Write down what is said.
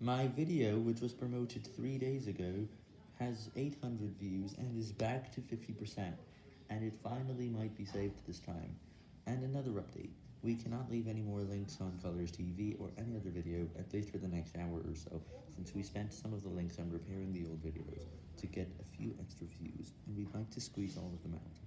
My video, which was promoted 3 days ago, has 800 views and is back to 50%, and it finally might be saved this time. And another update, we cannot leave any more links on Colors TV or any other video, at least for the next hour or so, since we spent some of the links on repairing the old videos to get a few extra views, and we'd like to squeeze all of them out.